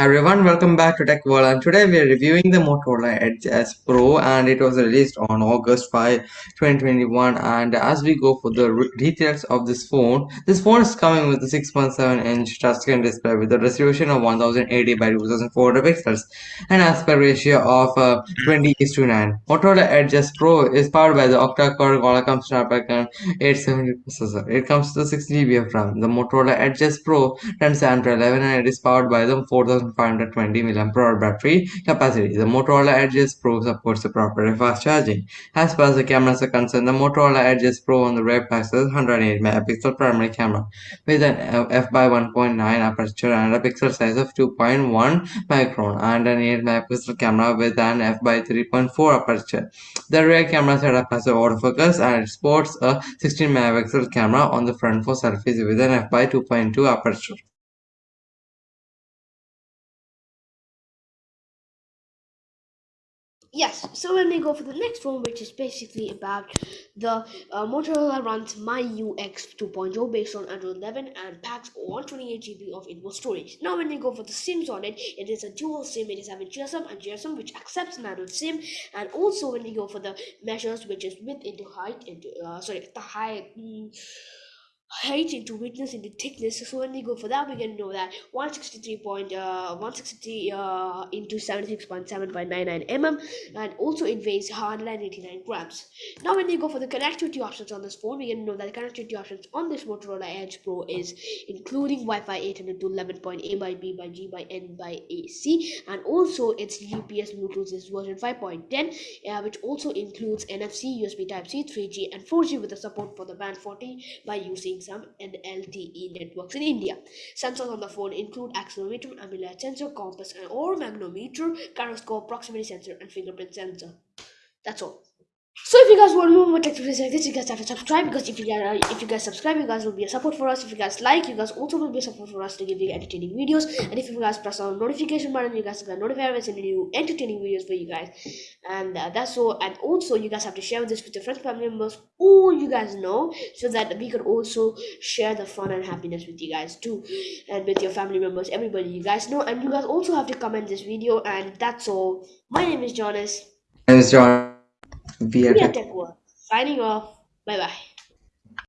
Hi everyone, welcome back to Tech World and today we are reviewing the Motorola Edge S Pro and it was released on August 5, 2021 and as we go for the details of this phone, this phone is coming with a 6.7 inch touchscreen display with a resolution of 1080 by 2400 pixels and aspect ratio of uh, 20 is to 9. Motorola Edge S Pro is powered by the octa-core Qualcomm Snapdragon 870 processor. It comes to 6GB of RAM. The Motorola Edge S Pro runs Android 11 and it is powered by the 4000 1520 mAh battery capacity. The Motorola Edge Pro supports the proper fast charging. As far as the cameras are concerned, the Motorola Edge Pro on the rear possesses 108 megapixel primary camera with an f by 1.9 aperture and a pixel size of 2.1 micron and an 8 megapixel camera with an f by 3.4 aperture. The rear camera setup has a autofocus and it sports a 16 megapixel camera on the front for selfies with an f by 2.2 aperture. Yes, so when we go for the next one, which is basically about the uh, Motorola runs MyUX 2.0 based on Android 11 and packs 128 GB of input storage. Now, when we go for the SIMs on it, it is a dual SIM. It is having GSM and GSM, which accepts an Android SIM. And also, when we go for the measures, which is width into height, into uh, sorry, the height. Mm, height into width into thickness so when we go for that. We can know that. 163 point uh 163 uh into 76.7.99 mm and also it weighs 189 grams. Now when we go for the connectivity options on this phone we can know that the connectivity options on this motorola edge pro is including wi-fi 800 to 11.a by b by g by n by ac and also its gps bluetooth is version 5.10 uh, which also includes nfc usb type c 3g and 4g with the support for the band 40 by using some and LTE networks in India. Sensors on the phone include accelerometer, ambient sensor, compass, and or magnetometer, gyroscope, proximity sensor, and fingerprint sensor. That's all. So if you guys want more videos like this, you guys have to subscribe because if you guys if you guys subscribe, you guys will be a support for us. If you guys like, you guys also will be a support for us to give you entertaining videos. And if you guys press on notification button, you guys will get notified when sending new entertaining videos for you guys. And uh, that's all. And also, you guys have to share this with your friends, family members, all you guys know, so that we can also share the fun and happiness with you guys too, and with your family members, everybody you guys know. And you guys also have to comment this video. And that's all. My name is Jonas. My name is John. We are Tech World. Signing off. Bye bye.